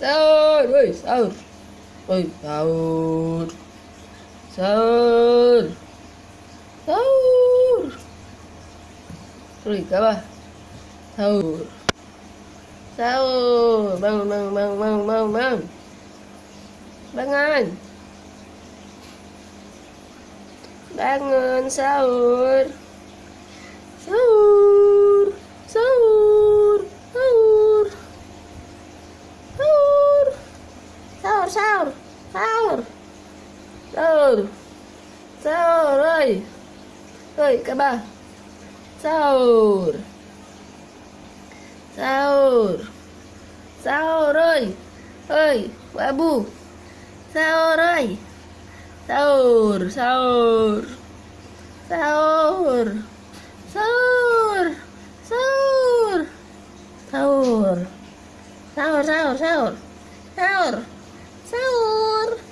sơn ui sơn ui sơn sơn sơn rồi các bạn sơn sơn băng băng băng băng băng băng băng anh băng anh sơn sao sao sao sao sao rồi rồi các bạn sao sao sao rồi ơi babu sao rồi sao sao sao sao sao sao sao sao sao sahur.